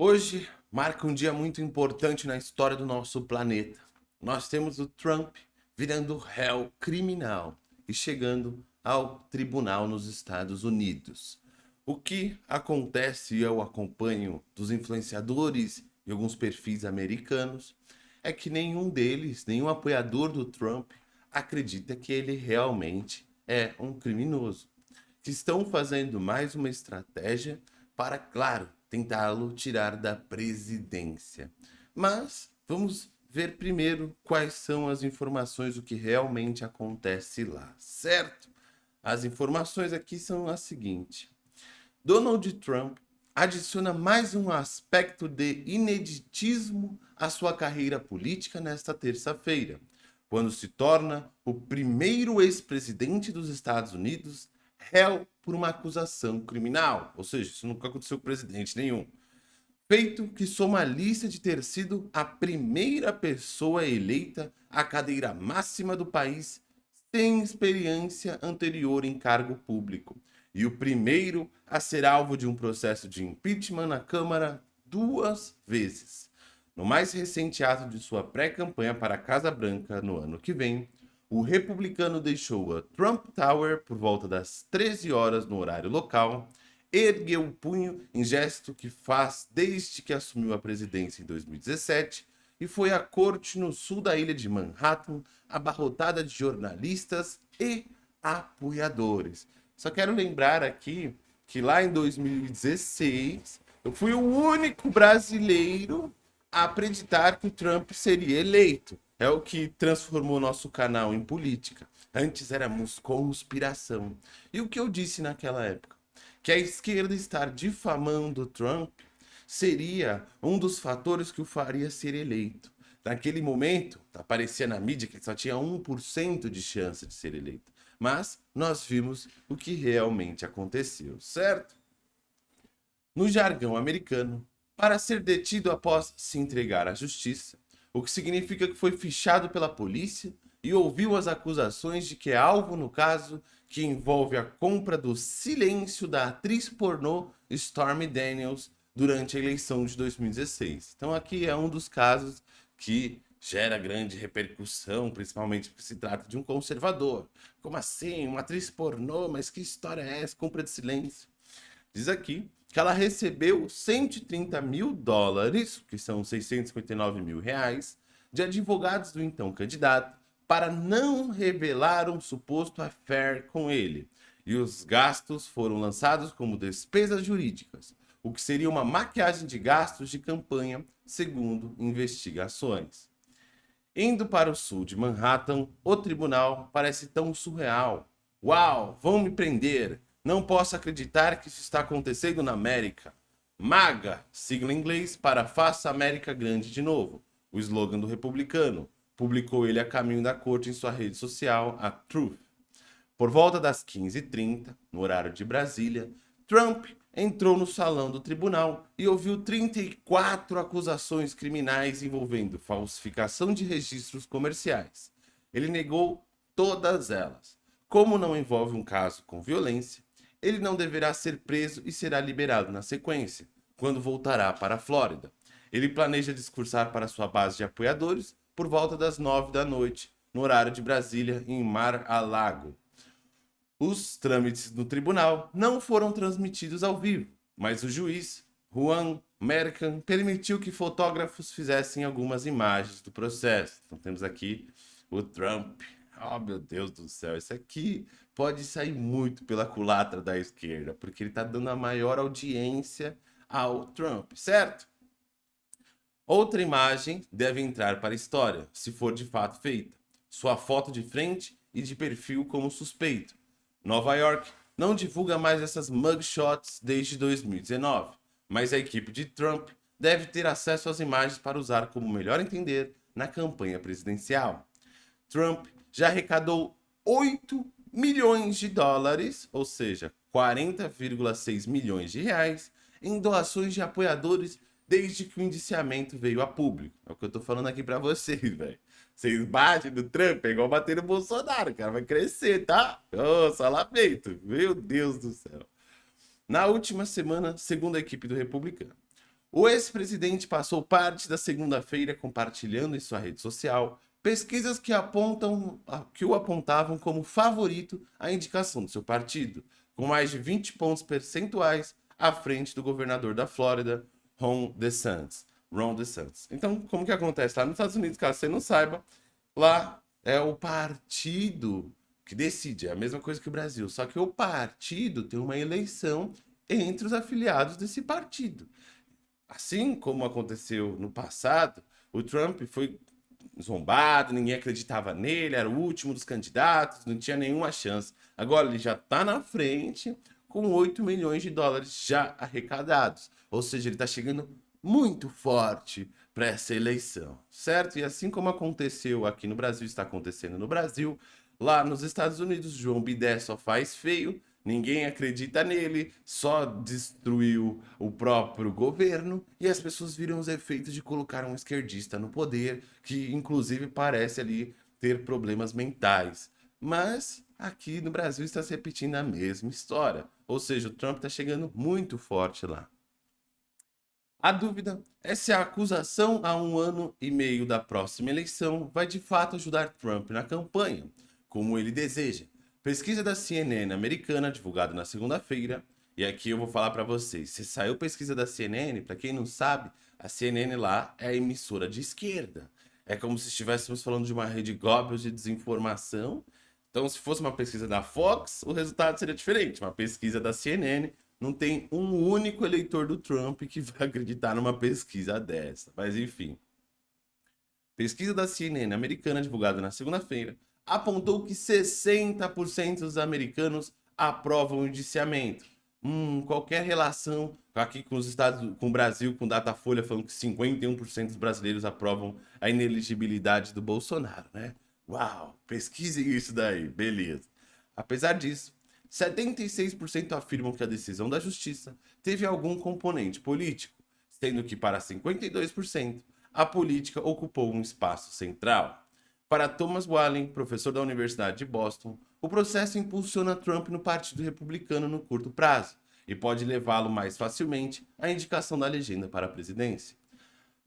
Hoje marca um dia muito importante na história do nosso planeta. Nós temos o Trump virando réu criminal e chegando ao tribunal nos Estados Unidos. O que acontece e eu acompanho dos influenciadores e alguns perfis americanos é que nenhum deles, nenhum apoiador do Trump acredita que ele realmente é um criminoso. Que estão fazendo mais uma estratégia para, claro, tentá-lo tirar da presidência. Mas vamos ver primeiro quais são as informações do que realmente acontece lá, certo? As informações aqui são as seguintes. Donald Trump adiciona mais um aspecto de ineditismo à sua carreira política nesta terça-feira, quando se torna o primeiro ex-presidente dos Estados Unidos réu por uma acusação criminal. Ou seja, isso nunca aconteceu com presidente nenhum. Feito que soma a lista de ter sido a primeira pessoa eleita à cadeira máxima do país sem experiência anterior em cargo público. E o primeiro a ser alvo de um processo de impeachment na Câmara duas vezes. No mais recente ato de sua pré-campanha para a Casa Branca no ano que vem, o republicano deixou a Trump Tower por volta das 13 horas no horário local, ergueu o punho em gesto que faz desde que assumiu a presidência em 2017 e foi à corte no sul da ilha de Manhattan, abarrotada de jornalistas e apoiadores. Só quero lembrar aqui que lá em 2016 eu fui o único brasileiro acreditar que o Trump seria eleito. É o que transformou nosso canal em política. Antes éramos conspiração. E o que eu disse naquela época? Que a esquerda estar difamando Trump seria um dos fatores que o faria ser eleito. Naquele momento, aparecia na mídia que só tinha 1% de chance de ser eleito. Mas nós vimos o que realmente aconteceu, certo? No jargão americano, para ser detido após se entregar à justiça, o que significa que foi fichado pela polícia e ouviu as acusações de que é alvo no caso que envolve a compra do silêncio da atriz pornô Stormy Daniels durante a eleição de 2016. Então aqui é um dos casos que gera grande repercussão, principalmente porque se trata de um conservador. Como assim? Uma atriz pornô? Mas que história é essa? Compra de silêncio. Diz aqui que ela recebeu 130 mil dólares, que são 659 mil reais, de advogados do então candidato para não revelar um suposto affair com ele. E os gastos foram lançados como despesas jurídicas, o que seria uma maquiagem de gastos de campanha, segundo investigações. Indo para o sul de Manhattan, o tribunal parece tão surreal. Uau, vão me prender! Não posso acreditar que isso está acontecendo na América. MAGA, sigla em inglês para Faça América Grande de Novo, o slogan do republicano. Publicou ele a caminho da corte em sua rede social, a Truth. Por volta das 15h30, no horário de Brasília, Trump entrou no salão do tribunal e ouviu 34 acusações criminais envolvendo falsificação de registros comerciais. Ele negou todas elas. Como não envolve um caso com violência, ele não deverá ser preso e será liberado na sequência, quando voltará para a Flórida. Ele planeja discursar para sua base de apoiadores por volta das nove da noite, no horário de Brasília, em Mar-a-Lago. Os trâmites no tribunal não foram transmitidos ao vivo, mas o juiz, Juan Mercan, permitiu que fotógrafos fizessem algumas imagens do processo. Então temos aqui o Trump Oh, meu Deus do céu, esse aqui pode sair muito pela culatra da esquerda, porque ele está dando a maior audiência ao Trump, certo? Outra imagem deve entrar para a história, se for de fato feita. Sua foto de frente e de perfil como suspeito. Nova York não divulga mais essas mugshots desde 2019, mas a equipe de Trump deve ter acesso às imagens para usar como melhor entender na campanha presidencial. Trump já arrecadou 8 milhões de dólares, ou seja, 40,6 milhões de reais, em doações de apoiadores desde que o indiciamento veio a público. É o que eu tô falando aqui para vocês, velho. Vocês batem no Trump, é igual bater no Bolsonaro, cara, vai crescer, tá? Ô, oh, só lamento. Meu Deus do céu. Na última semana, segundo a equipe do Republicano, O ex-presidente passou parte da segunda-feira compartilhando em sua rede social pesquisas que apontam que o apontavam como favorito à indicação do seu partido, com mais de 20 pontos percentuais à frente do governador da Flórida, Ron DeSantis. Ron DeSantis. Então, como que acontece lá nos Estados Unidos, caso você não saiba, lá é o partido que decide, é a mesma coisa que o Brasil, só que o partido tem uma eleição entre os afiliados desse partido. Assim como aconteceu no passado, o Trump foi zombado, ninguém acreditava nele, era o último dos candidatos, não tinha nenhuma chance. Agora ele já está na frente com 8 milhões de dólares já arrecadados. Ou seja, ele está chegando muito forte para essa eleição, certo? E assim como aconteceu aqui no Brasil, está acontecendo no Brasil, lá nos Estados Unidos, João Bidé só faz feio, ninguém acredita nele, só destruiu o próprio governo e as pessoas viram os efeitos de colocar um esquerdista no poder, que inclusive parece ali ter problemas mentais. Mas aqui no Brasil está se repetindo a mesma história, ou seja, o Trump está chegando muito forte lá. A dúvida é se a acusação a um ano e meio da próxima eleição vai de fato ajudar Trump na campanha, como ele deseja. Pesquisa da CNN americana, divulgada na segunda-feira, e aqui eu vou falar para vocês, se saiu pesquisa da CNN, para quem não sabe, a CNN lá é a emissora de esquerda. É como se estivéssemos falando de uma rede Goebbels de desinformação. Então, se fosse uma pesquisa da Fox, o resultado seria diferente. Uma pesquisa da CNN não tem um único eleitor do Trump que vai acreditar numa pesquisa dessa. Mas enfim. Pesquisa da CNN americana, divulgada na segunda-feira, apontou que 60% dos americanos aprovam o indiciamento. Hum, qualquer relação aqui com os Estados, com o Brasil, com Datafolha falando que 51% dos brasileiros aprovam a ineligibilidade do Bolsonaro, né? Uau, pesquisem isso daí, beleza. Apesar disso, 76% afirmam que a decisão da justiça teve algum componente político, sendo que para 52% a política ocupou um espaço central. Para Thomas Wallen, professor da Universidade de Boston, o processo impulsiona Trump no Partido Republicano no curto prazo e pode levá-lo mais facilmente à indicação da legenda para a presidência.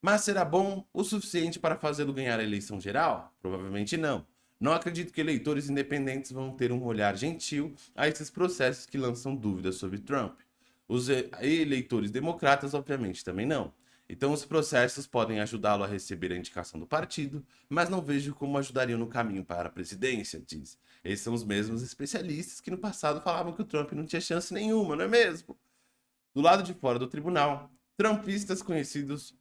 Mas será bom o suficiente para fazê-lo ganhar a eleição geral? Provavelmente não. Não acredito que eleitores independentes vão ter um olhar gentil a esses processos que lançam dúvidas sobre Trump. Os eleitores democratas, obviamente, também não. Então, os processos podem ajudá-lo a receber a indicação do partido, mas não vejo como ajudariam no caminho para a presidência, diz. Esses são os mesmos especialistas que no passado falavam que o Trump não tinha chance nenhuma, não é mesmo? Do lado de fora do tribunal, trumpistas conhecidos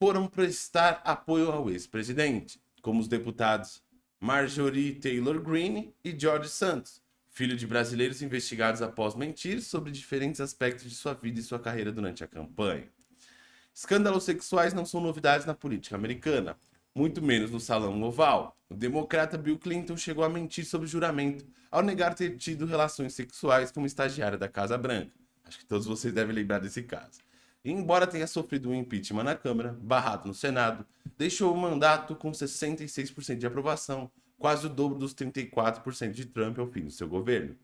foram prestar apoio ao ex-presidente, como os deputados Marjorie Taylor Greene e George Santos, filho de brasileiros investigados após mentir sobre diferentes aspectos de sua vida e sua carreira durante a campanha. Escândalos sexuais não são novidades na política americana, muito menos no Salão Oval. O democrata Bill Clinton chegou a mentir sobre juramento ao negar ter tido relações sexuais com uma estagiária da Casa Branca. Acho que todos vocês devem lembrar desse caso. E, embora tenha sofrido um impeachment na Câmara, barrado no Senado, deixou o mandato com 66% de aprovação, quase o dobro dos 34% de Trump ao fim do seu governo.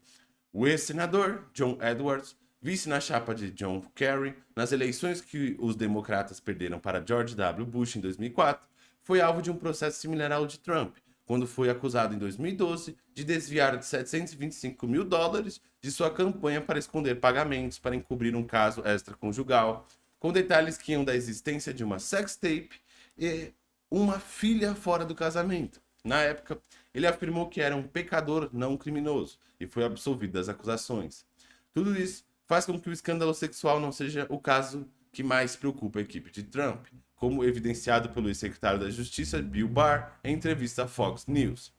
O ex-senador John Edwards, vice na chapa de John Kerry, nas eleições que os democratas perderam para George W. Bush em 2004, foi alvo de um processo similar ao de Trump, quando foi acusado em 2012 de desviar de 725 mil dólares de sua campanha para esconder pagamentos para encobrir um caso extraconjugal, com detalhes que iam da existência de uma sextape e uma filha fora do casamento. Na época, ele afirmou que era um pecador não criminoso e foi absolvido das acusações. Tudo isso faz com que o escândalo sexual não seja o caso que mais preocupa a equipe de Trump, como evidenciado pelo ex-secretário da Justiça Bill Barr em entrevista à Fox News.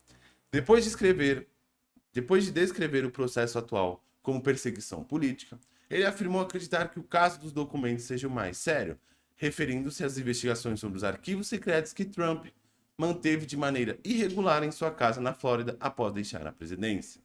Depois de escrever, depois de descrever o processo atual como perseguição política, ele afirmou acreditar que o caso dos documentos seja o mais sério, referindo-se às investigações sobre os arquivos secretos que Trump manteve de maneira irregular em sua casa na Flórida após deixar a presidência.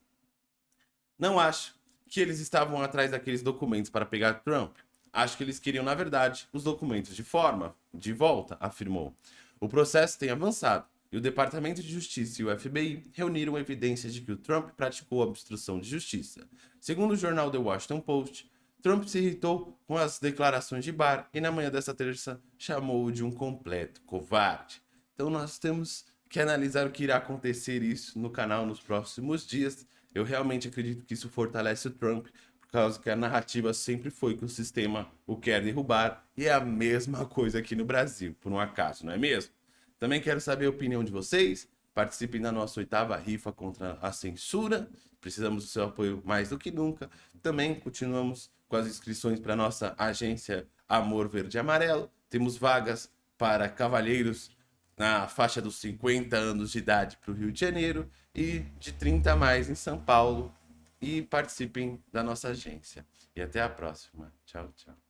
Não acho que eles estavam atrás daqueles documentos para pegar Trump. Acho que eles queriam, na verdade, os documentos de forma, de volta, afirmou. O processo tem avançado e o Departamento de Justiça e o FBI reuniram evidências de que o Trump praticou obstrução de justiça. Segundo o jornal The Washington Post, Trump se irritou com as declarações de Barr e na manhã dessa terça chamou-o de um completo covarde. Então nós temos que analisar o que irá acontecer isso no canal nos próximos dias. Eu realmente acredito que isso fortalece o Trump, por causa que a narrativa sempre foi que o sistema o quer derrubar e é a mesma coisa aqui no Brasil, por um acaso, não é mesmo? Também quero saber a opinião de vocês. Participem da nossa oitava rifa contra a censura. Precisamos do seu apoio mais do que nunca. Também continuamos com as inscrições para nossa agência Amor Verde e Amarelo. Temos vagas para cavalheiros na faixa dos 50 anos de idade para o Rio de Janeiro e de 30 a mais em São Paulo. E participem da nossa agência. E até a próxima. Tchau, tchau.